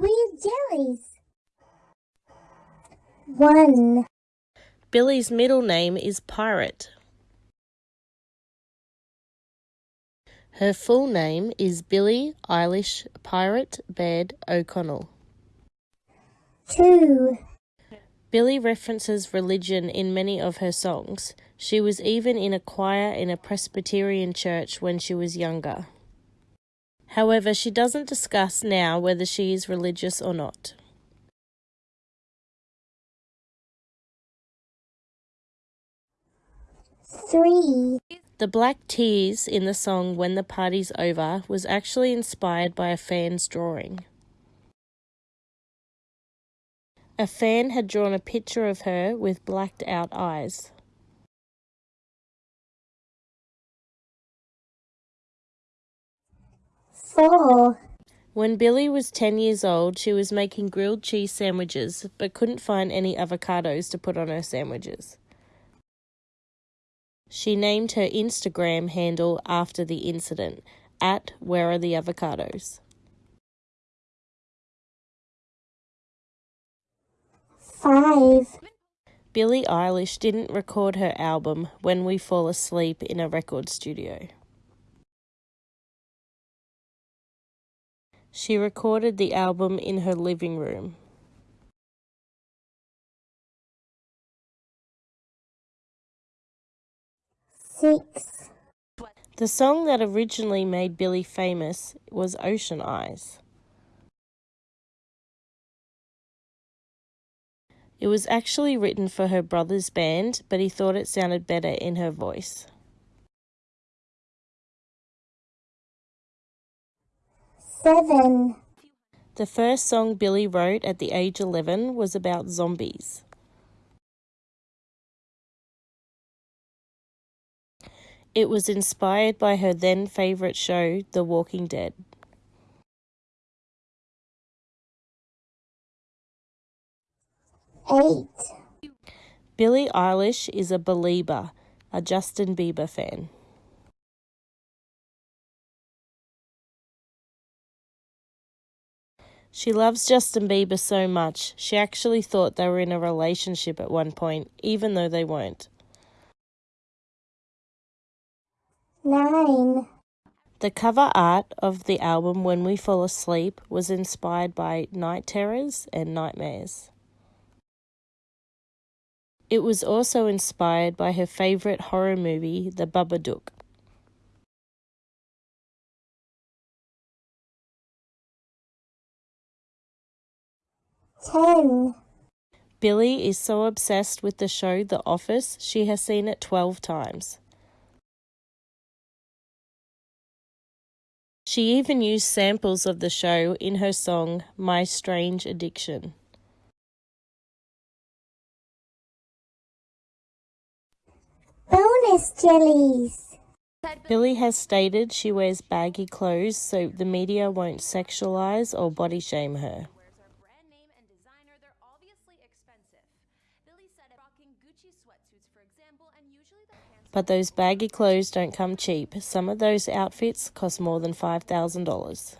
Weird jellies. 1. Billie's middle name is Pirate. Her full name is Billie Eilish Pirate Baird O'Connell. 2. Billie references religion in many of her songs. She was even in a choir in a Presbyterian church when she was younger. However, she doesn't discuss now whether she is religious or not. Three. The black tears in the song When the Party's Over was actually inspired by a fan's drawing. A fan had drawn a picture of her with blacked out eyes. Four. When Billie was 10 years old, she was making grilled cheese sandwiches but couldn't find any avocados to put on her sandwiches. She named her Instagram handle after the incident at Where Are the Avocados? Five. Billie Eilish didn't record her album When We Fall Asleep in a record studio. She recorded the album in her living room. Six. The song that originally made Billie famous was Ocean Eyes. It was actually written for her brother's band, but he thought it sounded better in her voice. Seven. The first song Billie wrote at the age 11 was about zombies. It was inspired by her then favourite show, The Walking Dead. Eight. Billie Eilish is a Belieber, a Justin Bieber fan. She loves Justin Bieber so much, she actually thought they were in a relationship at one point, even though they weren't. Nine. The cover art of the album When We Fall Asleep was inspired by night terrors and nightmares. It was also inspired by her favourite horror movie, The Babadook. Ten. Billie is so obsessed with the show The Office, she has seen it 12 times. She even used samples of the show in her song My Strange Addiction. Bonus jellies. Billie has stated she wears baggy clothes so the media won't sexualize or body shame her. But those baggy clothes don't come cheap. Some of those outfits cost more than $5,000.